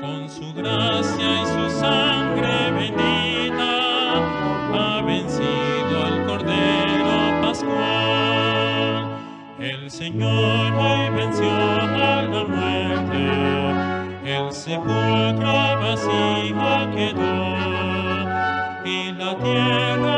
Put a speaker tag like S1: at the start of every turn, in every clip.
S1: con su gracia y su sangre bendita, ha vencido al Cordero Pascual. El Señor hoy venció a la muerte, el sepulcro vacío quedó, y la tierra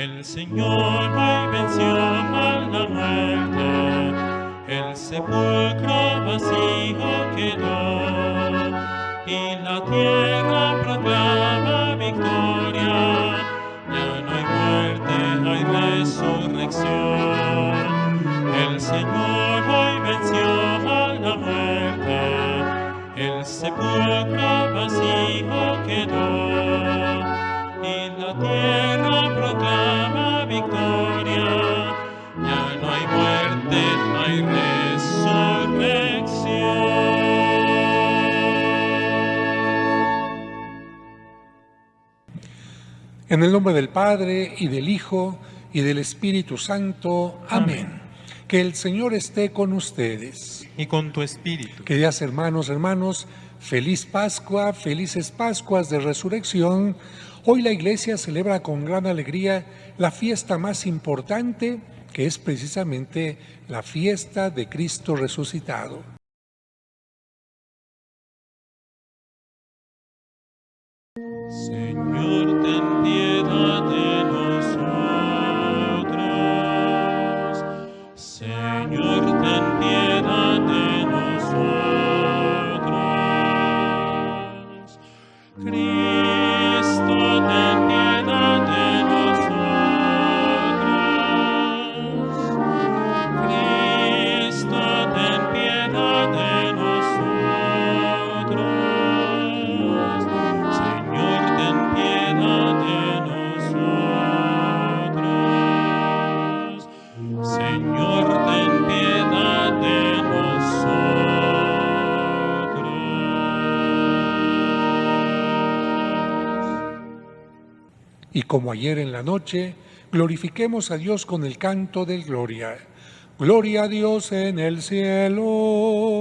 S1: El Señor me venció a la muerte, el sepulcro vacío quedó, y la tierra proclama victoria. Ya no hay muerte, hay resurrección. El Señor nombre del Padre y del Hijo y del Espíritu Santo. Amén. Que el Señor esté con ustedes.
S2: Y con tu espíritu.
S1: Queridas hermanos, hermanos, feliz Pascua, felices Pascuas de Resurrección. Hoy la Iglesia celebra con gran alegría la fiesta más importante, que es precisamente la fiesta de Cristo resucitado. Señor, ten piedad. Ayer en la noche, glorifiquemos a Dios con el canto del gloria. Gloria a Dios en el cielo.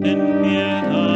S1: Ten piedad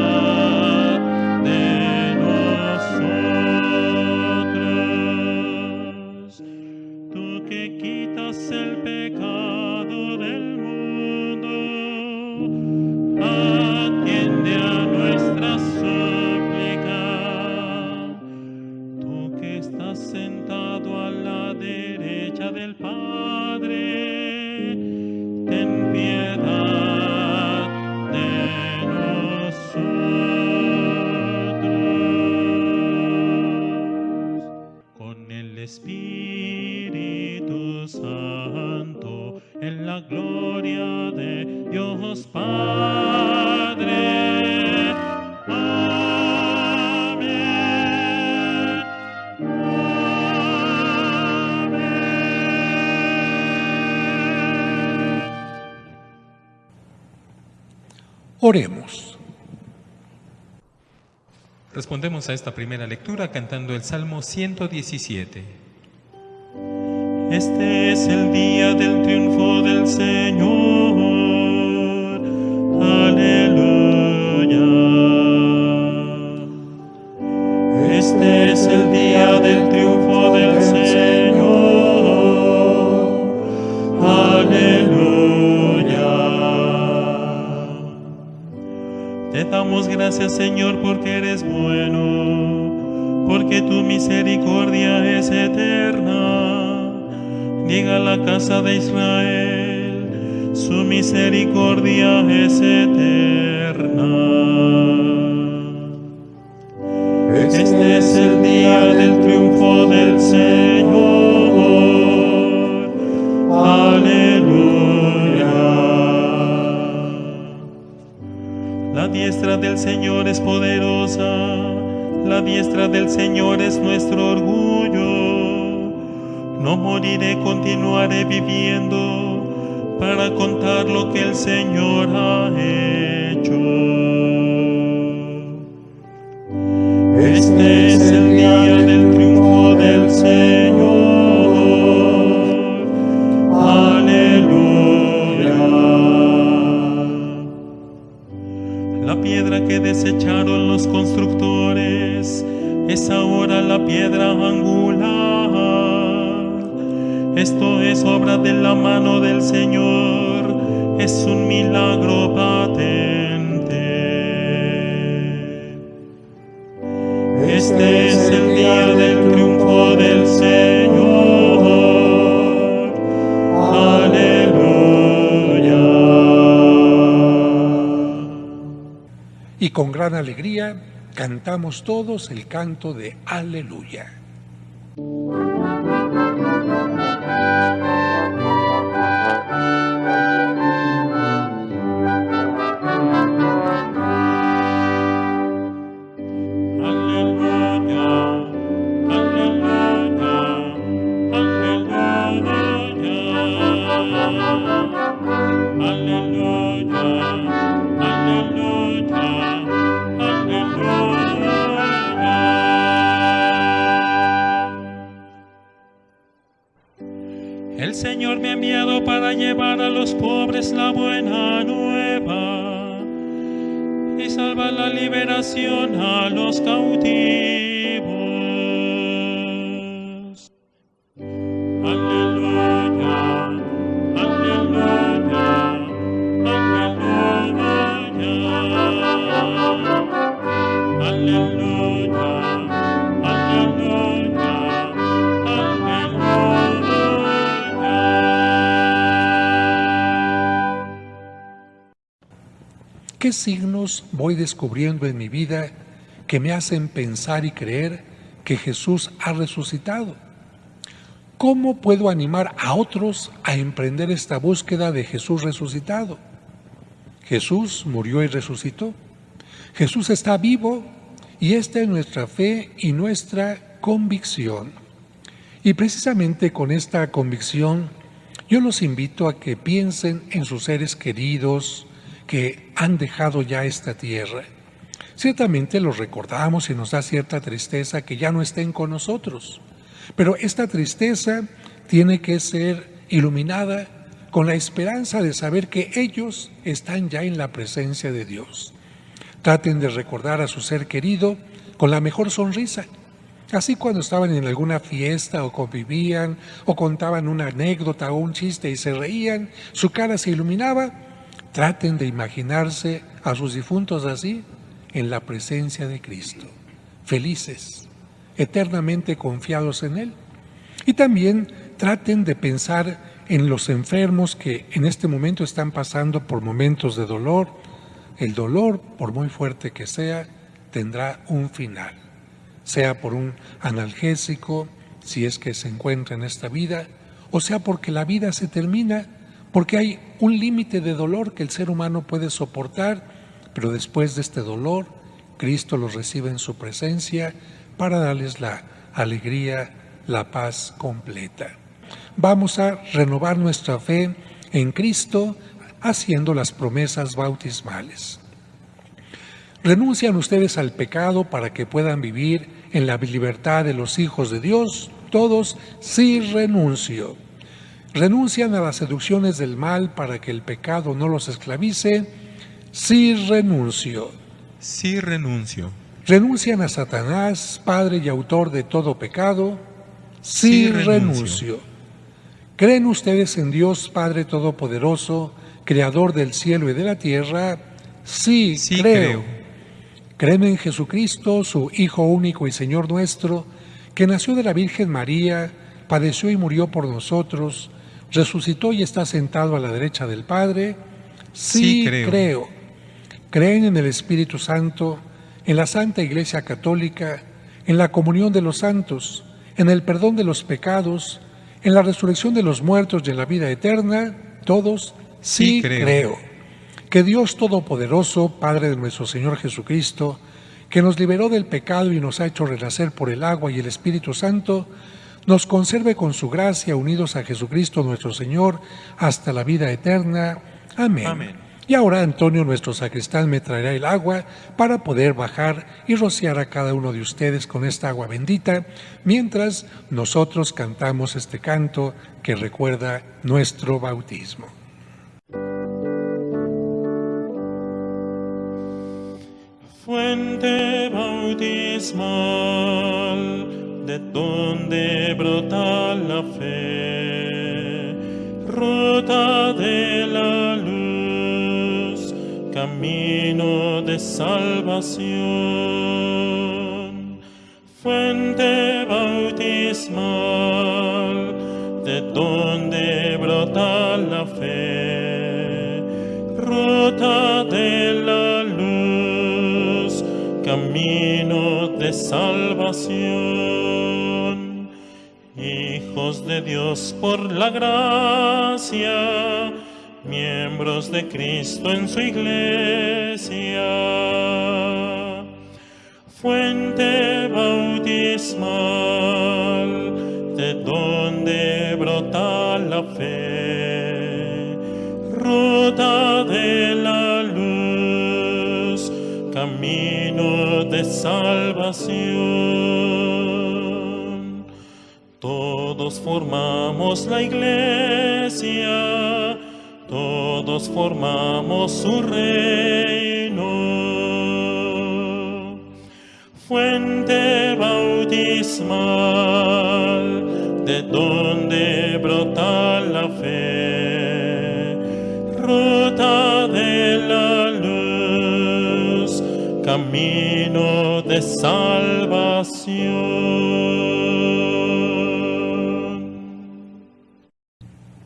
S1: A
S2: esta primera lectura cantando el Salmo 117.
S1: Este es el día del triunfo del Señor.
S3: Gran alegría cantamos todos el canto de Aleluya.
S1: Aleluya, Señor me ha enviado para llevar a los pobres la buena nueva y salva la liberación a los cautivos.
S3: ¿Qué signos voy descubriendo en mi vida que me hacen pensar y creer que Jesús ha resucitado? ¿Cómo puedo animar a otros a emprender esta búsqueda de Jesús resucitado? Jesús murió y resucitó. Jesús está vivo y esta es nuestra fe y nuestra convicción. Y precisamente con esta convicción yo los invito a que piensen en sus seres queridos que han dejado ya esta tierra. Ciertamente los recordamos y nos da cierta tristeza que ya no estén con nosotros, pero esta tristeza tiene que ser iluminada con la esperanza de saber que ellos están ya en la presencia de Dios. Traten de recordar a su ser querido con la mejor sonrisa. Así cuando estaban en alguna fiesta o convivían o contaban una anécdota o un chiste y se reían, su cara se iluminaba, traten de imaginarse a sus difuntos así en la presencia de Cristo, felices, eternamente confiados en Él. Y también traten de pensar en los enfermos que en este momento están pasando por momentos de dolor. El dolor, por muy fuerte que sea, tendrá un final, sea por un analgésico, si es que se encuentra en esta vida, o sea porque la vida se termina, porque hay un límite de dolor que el ser humano puede soportar, pero después de este dolor, Cristo los recibe en su presencia para darles la alegría, la paz completa vamos a renovar nuestra fe en Cristo haciendo las promesas bautismales. ¿Renuncian ustedes al pecado para que puedan vivir en la libertad de los hijos de Dios? Todos, sí renuncio. ¿Renuncian a las seducciones del mal para que el pecado no los esclavice? Sí renuncio.
S2: Sí renuncio.
S3: ¿Renuncian a Satanás, padre y autor de todo pecado? Sí, renuncio. ¿Creen ustedes en Dios Padre Todopoderoso, Creador del cielo y de la tierra? Sí, creo. ¿Creen en Jesucristo, su Hijo único y Señor nuestro, que nació de la Virgen María, padeció y murió por nosotros, resucitó y está sentado a la derecha del Padre? Sí, creo. creo. ¿Creen en el Espíritu Santo, en la Santa Iglesia Católica, en la comunión de los santos, en el perdón de los pecados, en la resurrección de los muertos y en la vida eterna, todos sí, creo. Que Dios Todopoderoso, Padre de nuestro Señor Jesucristo, que nos liberó del pecado y nos ha hecho renacer por el agua y el Espíritu Santo, nos conserve con su gracia unidos a Jesucristo nuestro Señor hasta la vida eterna. Amén. Amén. Y ahora Antonio, nuestro sacristán, me traerá el agua para poder bajar y rociar a cada uno de ustedes con esta agua bendita, mientras nosotros cantamos este canto que recuerda nuestro bautismo.
S1: Fuente bautismal, de donde brota la fe, ruta de la luz camino de salvación, fuente bautismal, de donde brota la fe, ruta de la luz, camino salvación. Hijos de Dios por la gracia, miembros de Cristo en su iglesia, fuente bautismal salvación. Todos formamos la iglesia todos formamos su reino. Fuente bautismal, de donde brota la fe, camino de salvación.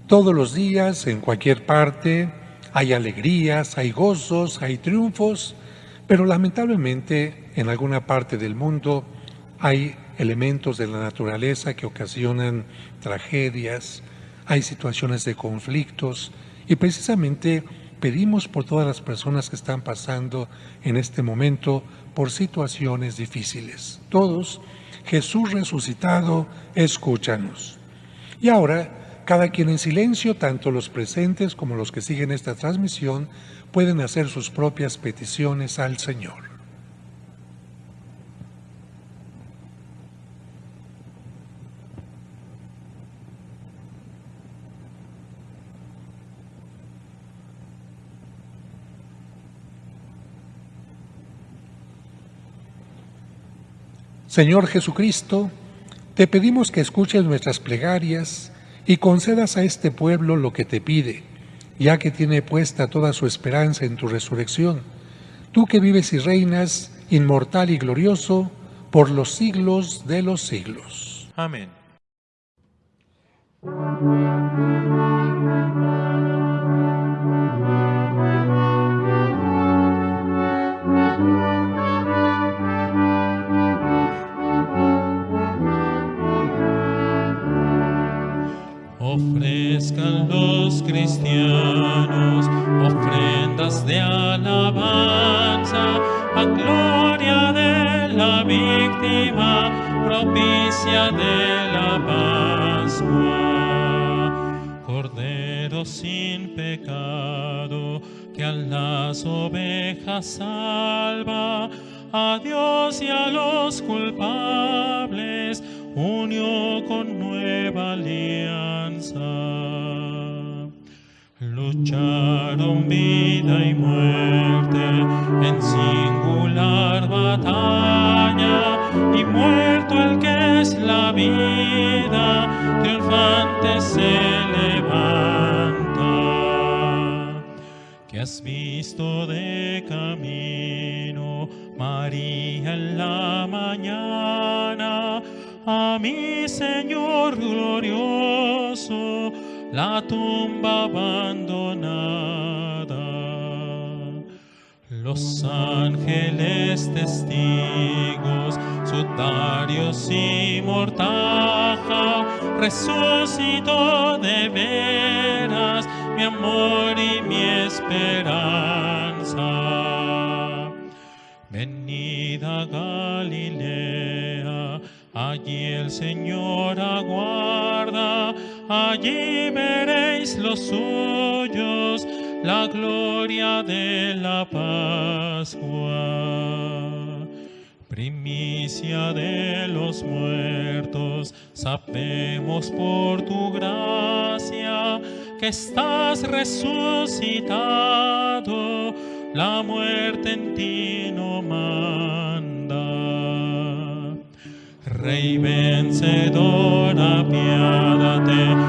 S3: Todos los días, en cualquier parte, hay alegrías, hay gozos, hay triunfos, pero lamentablemente en alguna parte del mundo hay elementos de la naturaleza que ocasionan tragedias, hay situaciones de conflictos y precisamente pedimos por todas las personas que están pasando en este momento por situaciones difíciles. Todos, Jesús resucitado, escúchanos. Y ahora cada quien en silencio, tanto los presentes como los que siguen esta transmisión, pueden hacer sus propias peticiones al Señor. Señor Jesucristo, te pedimos que escuches nuestras plegarias y concedas a este pueblo lo que te pide, ya que tiene puesta toda su esperanza en tu resurrección. Tú que vives y reinas, inmortal y glorioso, por los siglos de los siglos.
S2: Amén.
S1: Ofrezcan los cristianos ofrendas de alabanza a gloria de la víctima propicia de la Pascua. Cordero sin pecado que a las ovejas salva, a Dios y a los culpables unió con nueva alianza. Lucharon vida y muerte en singular batalla y muerto el que es la vida, triunfante se levanta. Que has visto de camino, María en la mañana, a mi Señor glorioso, la tumba abandonada. Los ángeles testigos, sudarios y mortaja, resucitó de veras mi amor y mi esperanza. Galilea, allí el Señor aguarda, allí veréis los suyos, la gloria de la Pascua. Primicia de los muertos, sabemos por tu gracia que estás resucitado, la muerte en ti no manda. Rey vencedor, apiádate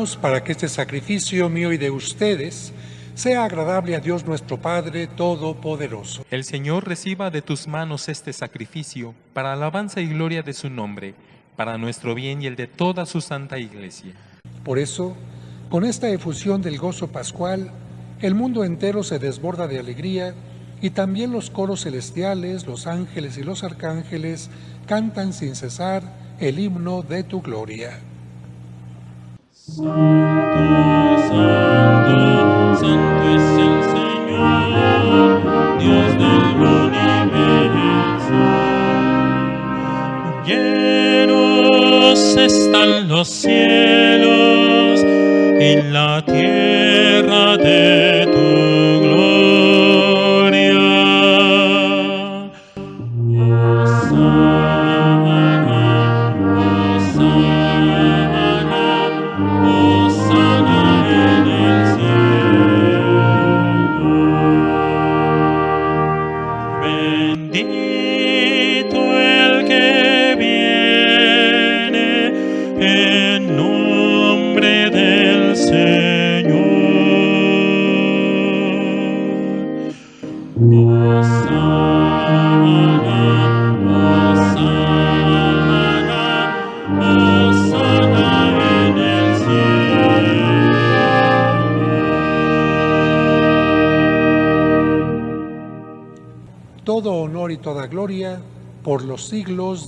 S3: hermanos para que este sacrificio mío y de ustedes sea agradable a Dios nuestro Padre Todopoderoso.
S2: El Señor reciba de tus manos este sacrificio para alabanza y gloria de su nombre, para nuestro bien y el de toda su santa iglesia.
S3: Por eso, con esta efusión del gozo pascual, el mundo entero se desborda de alegría y también los coros celestiales, los ángeles y los arcángeles cantan sin cesar el himno de tu gloria.
S1: Santo, santo, santo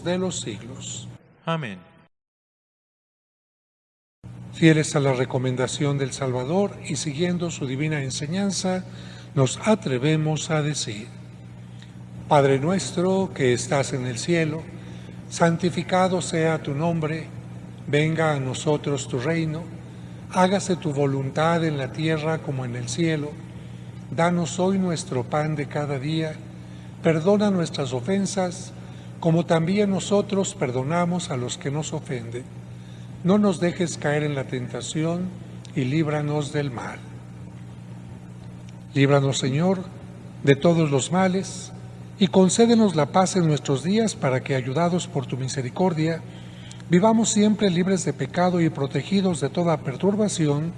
S3: siglos de los siglos.
S2: Amén.
S3: Fieles a la recomendación del Salvador y siguiendo su divina enseñanza, nos atrevemos a decir, Padre nuestro que estás en el cielo, santificado sea tu nombre, venga a nosotros tu reino, hágase tu voluntad en la tierra como en el cielo. Danos hoy nuestro pan de cada día, perdona nuestras ofensas, como también nosotros perdonamos a los que nos ofenden. No nos dejes caer en la tentación y líbranos del mal. Líbranos, Señor, de todos los males y concédenos la paz en nuestros días para que, ayudados por tu misericordia, vivamos siempre libres de pecado y protegidos de toda perturbación,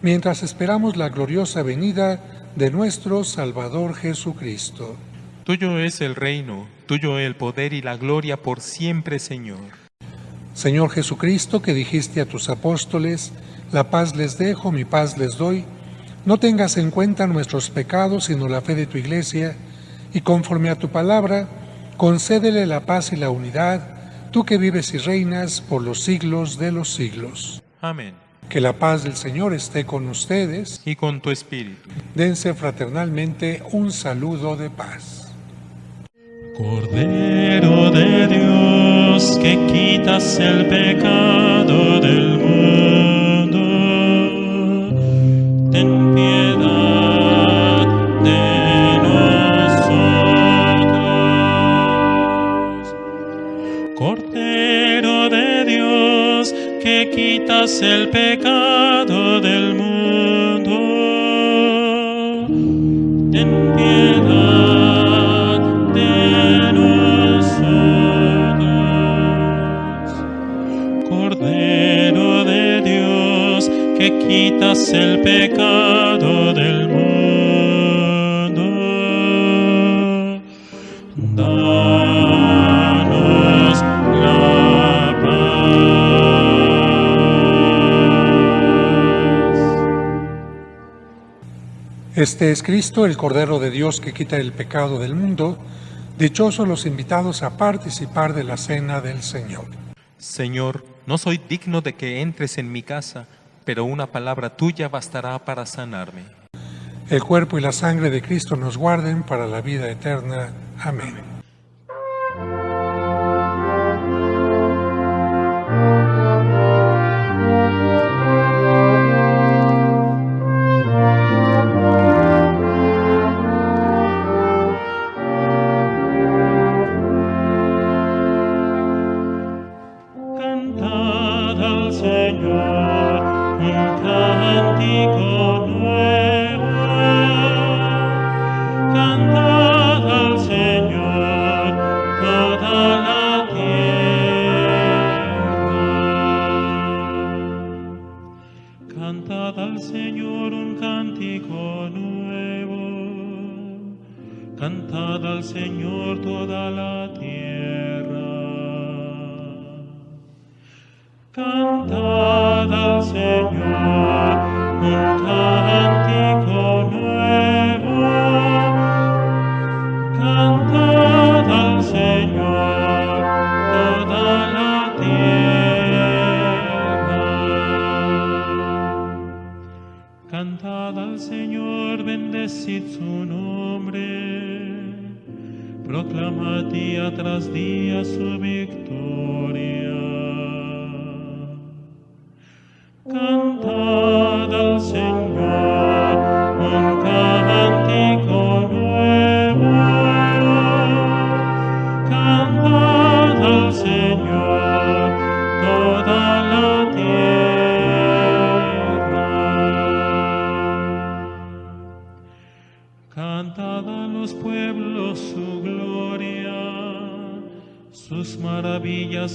S3: mientras esperamos la gloriosa venida de nuestro Salvador Jesucristo.
S2: Tuyo es el reino, tuyo el poder y la gloria por siempre, Señor.
S3: Señor Jesucristo, que dijiste a tus apóstoles, la paz les dejo, mi paz les doy, no tengas en cuenta nuestros pecados, sino la fe de tu iglesia, y conforme a tu palabra, concédele la paz y la unidad, tú que vives y reinas por los siglos de los siglos.
S2: Amén.
S3: Que la paz del Señor esté con ustedes.
S2: Y con tu espíritu.
S3: Dense fraternalmente un saludo de paz.
S1: Cordero de Dios, que quitas el pecado del mundo, ten piedad de nosotros. Cordero de Dios, que quitas el pecado del mundo, ten piedad quitas el pecado del mundo, danos la paz.
S3: Este es Cristo, el Cordero de Dios que quita el pecado del mundo. Dichosos los invitados a participar de la cena del Señor.
S2: Señor, no soy digno de que entres en mi casa, pero una palabra tuya bastará para sanarme.
S3: El cuerpo y la sangre de Cristo nos guarden para la vida eterna. Amén.
S1: Cantad al Señor un cántico nuevo. Cantad al Señor toda la tierra. Cantad al Señor, bendecid su nombre. Proclamad día tras día su victoria.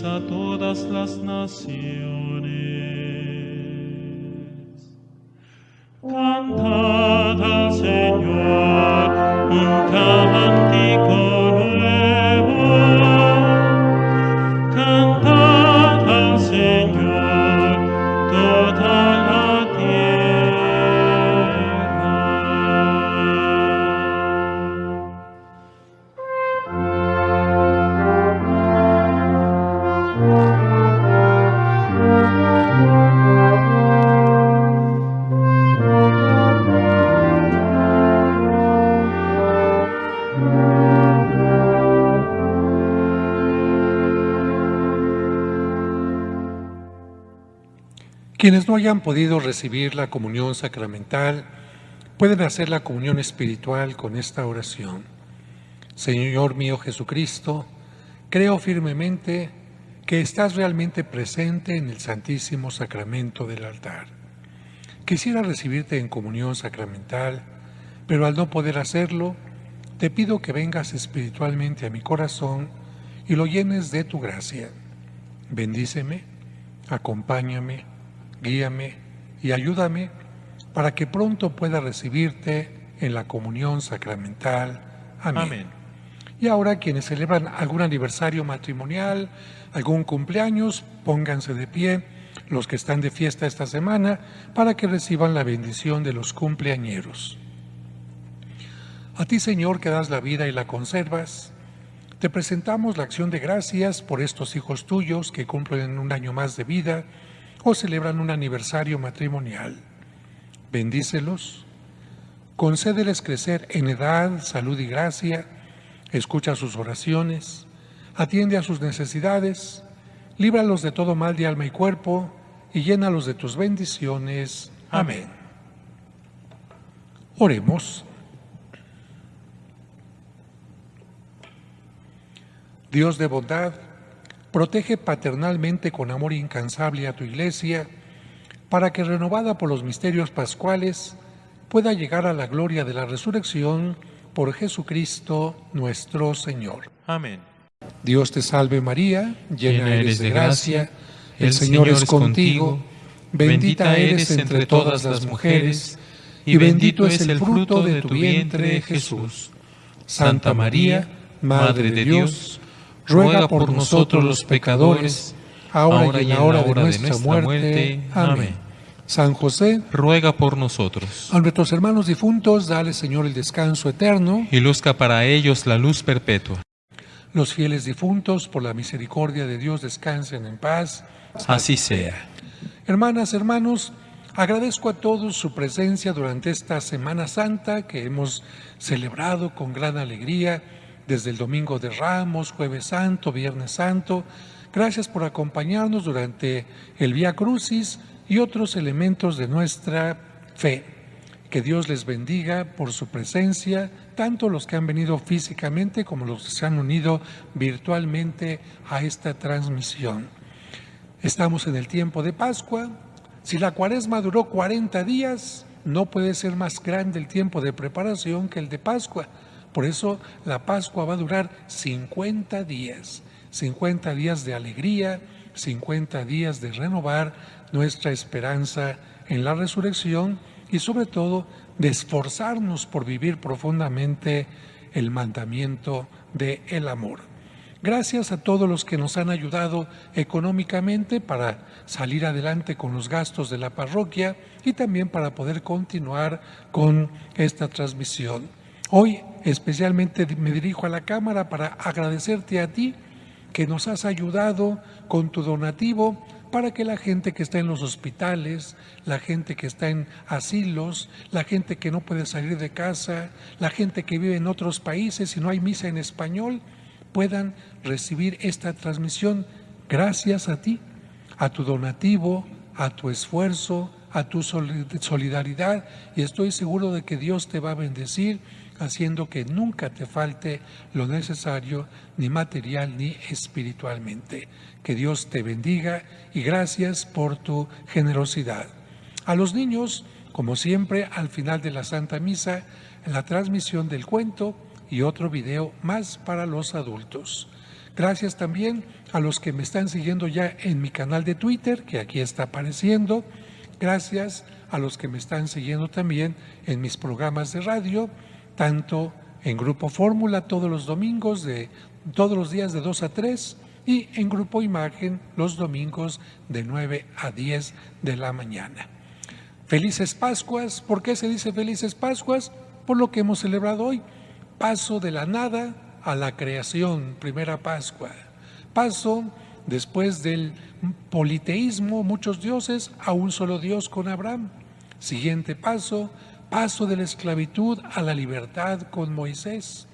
S1: A todas las naciones.
S3: Quienes no hayan podido recibir la comunión sacramental pueden hacer la comunión espiritual con esta oración. Señor mío Jesucristo, creo firmemente que estás realmente presente en el Santísimo Sacramento del altar. Quisiera recibirte en comunión sacramental, pero al no poder hacerlo, te pido que vengas espiritualmente a mi corazón y lo llenes de tu gracia. Bendíceme, acompáñame, guíame y ayúdame para que pronto pueda recibirte en la comunión sacramental. Amén. Y ahora quienes celebran algún aniversario matrimonial, algún cumpleaños, pónganse de pie, los que están de fiesta esta semana, para que reciban la bendición de los cumpleañeros. A ti, Señor, que das la vida y la conservas, te presentamos la acción de gracias por estos hijos tuyos que cumplen un año más de vida o celebran un aniversario matrimonial. Bendícelos, concédeles crecer en edad, salud y gracia, escucha sus oraciones, atiende a sus necesidades, líbralos de todo mal de alma y cuerpo, y llénalos de tus bendiciones. Amén. Oremos. Dios de bondad, protege paternalmente con amor incansable a tu iglesia, para que renovada por los misterios pascuales, pueda llegar a la gloria de la resurrección por Jesucristo nuestro Señor.
S2: Amén.
S3: Dios te salve María, llena eres de gracia, el Señor es contigo, bendita eres entre todas las mujeres, y bendito es el fruto de tu vientre Jesús. Santa María, Madre de Dios, ruega por nosotros los pecadores, ahora y en la hora de nuestra muerte. Amén. San José,
S2: ruega por nosotros.
S3: A nuestros hermanos difuntos, dale Señor el descanso eterno.
S2: Y luzca para ellos la luz perpetua.
S3: Los fieles difuntos, por la misericordia de Dios, descansen en paz.
S2: Así sea.
S3: Hermanas, hermanos, agradezco a todos su presencia durante esta Semana Santa que hemos celebrado con gran alegría desde el Domingo de Ramos, Jueves Santo, Viernes Santo. Gracias por acompañarnos durante el Vía Crucis y otros elementos de nuestra fe. Que Dios les bendiga por su presencia, tanto los que han venido físicamente como los que se han unido virtualmente a esta transmisión. Estamos en el tiempo de Pascua. Si la cuaresma duró 40 días, no puede ser más grande el tiempo de preparación que el de Pascua. Por eso la Pascua va a durar 50 días, 50 días de alegría, 50 días de renovar nuestra esperanza en la resurrección y sobre todo de esforzarnos por vivir profundamente el mandamiento de el amor. Gracias a todos los que nos han ayudado económicamente para salir adelante con los gastos de la parroquia y también para poder continuar con esta transmisión. Hoy especialmente me dirijo a la Cámara para agradecerte a ti que nos has ayudado con tu donativo para que la gente que está en los hospitales, la gente que está en asilos, la gente que no puede salir de casa, la gente que vive en otros países y no hay misa en español, puedan recibir esta transmisión gracias a ti, a tu donativo, a tu esfuerzo, a tu solidaridad. Y estoy seguro de que Dios te va a bendecir haciendo que nunca te falte lo necesario, ni material ni espiritualmente. Que Dios te bendiga y gracias por tu generosidad. A los niños, como siempre, al final de la Santa Misa, la transmisión del cuento y otro video más para los adultos. Gracias también a los que me están siguiendo ya en mi canal de Twitter, que aquí está apareciendo. Gracias a los que me están siguiendo también en mis programas de radio tanto en Grupo Fórmula todos los domingos, de todos los días de 2 a 3 y en Grupo Imagen los domingos de 9 a 10 de la mañana. Felices Pascuas, ¿por qué se dice felices Pascuas? Por lo que hemos celebrado hoy. Paso de la nada a la creación, primera Pascua. Paso después del politeísmo, muchos dioses, a un solo Dios con Abraham. Siguiente paso, paso de la esclavitud a la libertad con Moisés,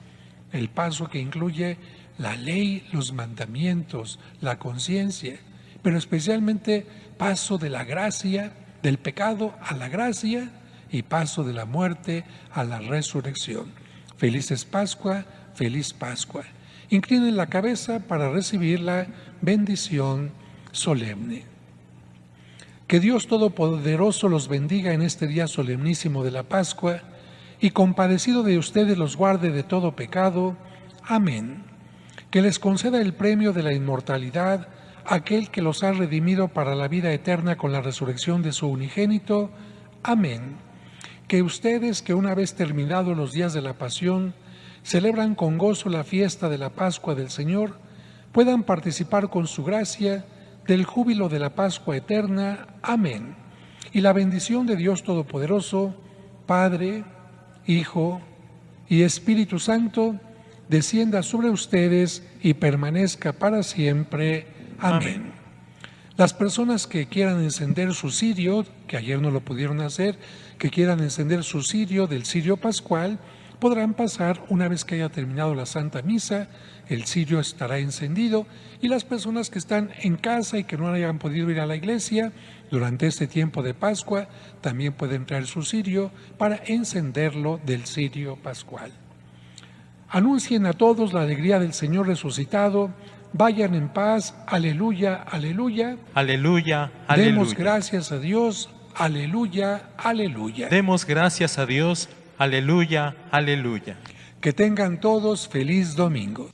S3: el paso que incluye la ley, los mandamientos, la conciencia, pero especialmente paso de la gracia, del pecado a la gracia y paso de la muerte a la resurrección. Felices Pascua, feliz Pascua. Inclinen la cabeza para recibir la bendición solemne. Que Dios Todopoderoso los bendiga en este día solemnísimo de la Pascua y compadecido de ustedes los guarde de todo pecado. Amén. Que les conceda el premio de la inmortalidad aquel que los ha redimido para la vida eterna con la resurrección de su unigénito. Amén. Que ustedes que una vez terminados los días de la pasión, celebran con gozo la fiesta de la Pascua del Señor, puedan participar con su gracia del júbilo de la Pascua eterna. Amén. Y la bendición de Dios Todopoderoso, Padre, Hijo y Espíritu Santo, descienda sobre ustedes y permanezca para siempre. Amén. Las personas que quieran encender su cirio, que ayer no lo pudieron hacer, que quieran encender su cirio del cirio pascual, podrán pasar una vez que haya terminado la Santa Misa, el cirio estará encendido y las personas que están en casa y que no hayan podido ir a la iglesia durante este tiempo de Pascua también pueden traer su cirio para encenderlo del cirio pascual. Anuncien a todos la alegría del Señor resucitado. Vayan en paz. Aleluya, aleluya.
S2: Aleluya, aleluya.
S3: Demos gracias a Dios. Aleluya, aleluya.
S2: Demos gracias a Dios. Aleluya, aleluya.
S3: Que tengan todos feliz domingo.